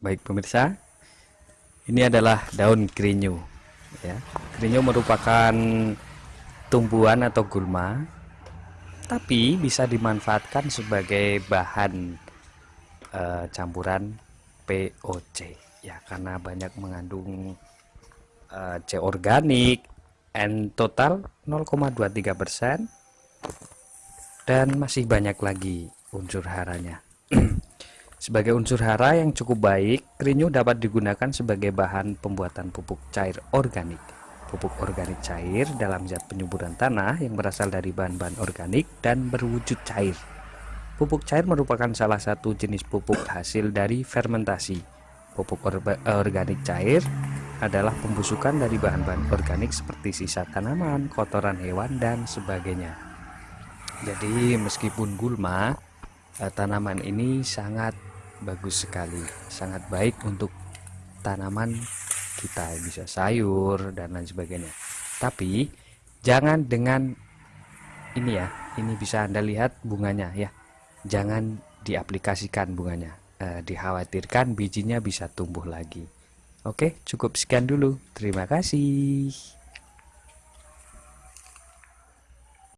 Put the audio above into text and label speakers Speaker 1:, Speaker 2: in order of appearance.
Speaker 1: baik pemirsa. Ini adalah daun kerinyu ya. Kerinyu merupakan tumbuhan atau gulma tapi bisa dimanfaatkan sebagai bahan e, campuran POC ya. Karena banyak mengandung e, C organik N total 0,23% dan masih banyak lagi unsur haranya sebagai unsur hara yang cukup baik kerinyu dapat digunakan sebagai bahan pembuatan pupuk cair organik. Pupuk organik cair dalam zat penyuburan tanah yang berasal dari bahan-bahan organik dan berwujud cair. Pupuk cair merupakan salah satu jenis pupuk hasil dari fermentasi. Pupuk organik cair adalah pembusukan dari bahan-bahan organik seperti sisa tanaman, kotoran hewan, dan sebagainya. Jadi meskipun gulma, eh, tanaman ini sangat bagus sekali, sangat baik untuk tanaman kita bisa sayur dan lain sebagainya. Tapi jangan dengan ini ya, ini bisa Anda lihat bunganya ya. Jangan diaplikasikan bunganya. Eh, dikhawatirkan bijinya bisa tumbuh lagi. Oke, cukup sekian dulu. Terima kasih.